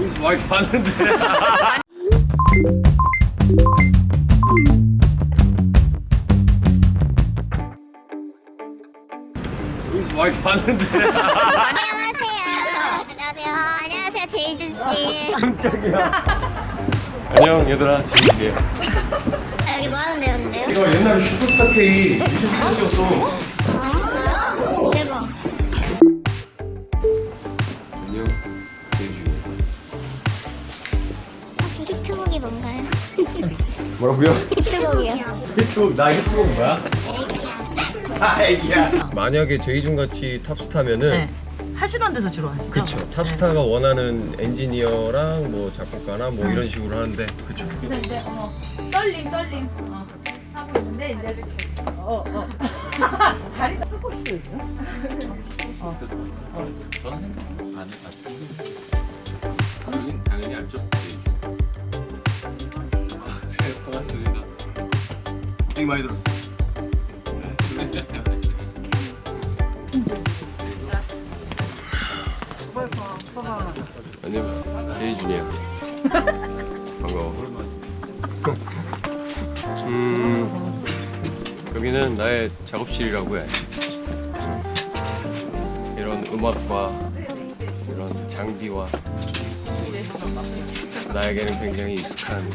여기서 많이 봤는데 여기서 많이 봤는데 안녕하세요. 안녕하세요. 안녕하세요. 제이준 씨. 안녕 얘들아 재밌게요 아, 여기 뭐 하는 데였는데요? 이거 옛날에 슈퍼스타 K 뮤직비디오였어 뭐라고요? 히트곡이요. 히트곡 나 히트곡 뭐야? 아 애기야 만약에 제이준 같이 탑스타면은 네. 하시던 데서 주로 하시죠? 그쵸 탑스타가 원하는 엔지니어랑 뭐 작곡가나 뭐 이런 식으로 하는데 그쵸 근데 이제 어, 떨림 떨림 어, 하고 있는데 이제 어, 어. 다리 쓰고 있어 이거? 저는 핸드폰 안 안. 당연히 알죠. 되게 많이 들었어요. 안녕 제이준이야 반가워. 음 여기는 나의 작업실이라고 해. 음, 이런 음악과 이런 장비와 나에게는 굉장히 익숙한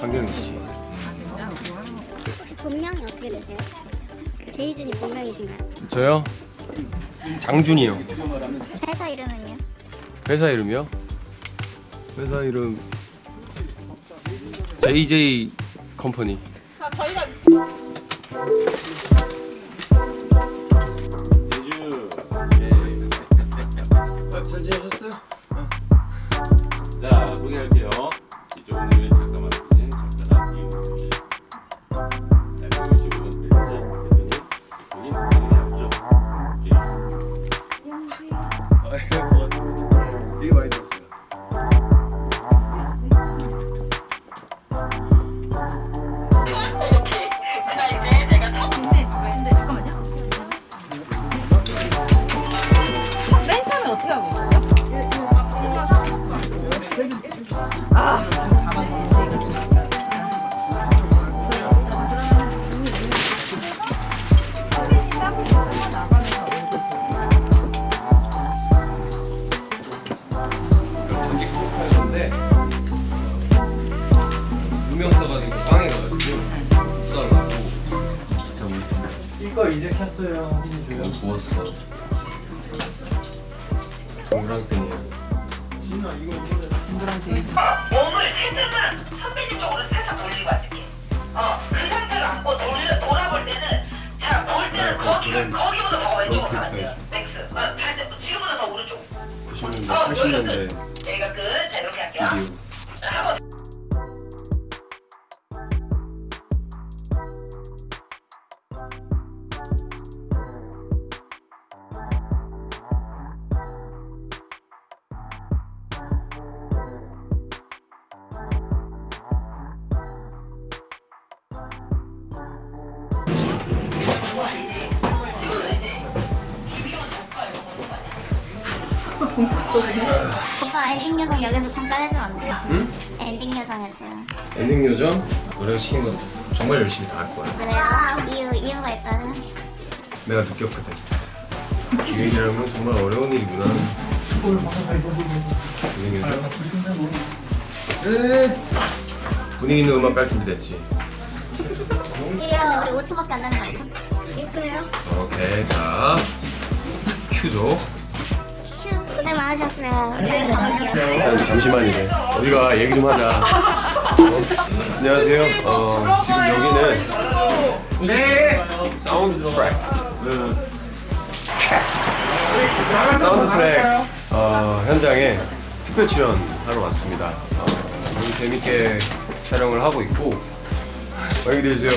환경이지 본명이 어떻게 되세요? 제이준이 본명이신가요? 저요? 장준이요 회사 이름은요? 회사 이름이요? 회사 이름 JJ 컴퍼니 제주. 되게 많이 들었어요? 전 거 이제 켰어요 확인해줘요 부었어 동그랑 끈이에요 누구랑 제일 몸을 최대한 선배님 쪽으로 살짝 돌리고 앉을게. 어, 그 상태로 안고 돌, 돌아볼 때는, 자, 볼 때는 거기, 거기보다 더 왼쪽으로 가야 돼요. 맥스. 어. 지금보다 더 오른쪽. 90년대 어, 80년대 여기가 끝. 자, 이렇게 할게요. 오빠 엔딩 요정 여기서 잠깐 해주면 안 돼요? 응? 엔딩 요정 해주세요. 엔딩 요정 노래가 시킨 건 정말 열심히 다 할 거야 그래요? 이유, 이유가 있다면? 내가 느꼈거든 기획이라는 건 정말 어려운 일이구나 엔딩 요정 네. 분위기 있는 음악 깔 준비됐지 이래요. 우리 5초밖에 안 남은 거 아니야? 1초요? 오케이 자 큐죠 휴, 고생 많으셨어요. 가볼게요. 일단 잠시만요 어디가 얘기 좀 하자 어? 안녕하세요 어, 지금 여기는 네 사운드 트랙 사운드 트랙 어, 현장에 특별 출연하러 왔습니다 어, 여기 재밌게 촬영을 하고 있고 안녕히 계세요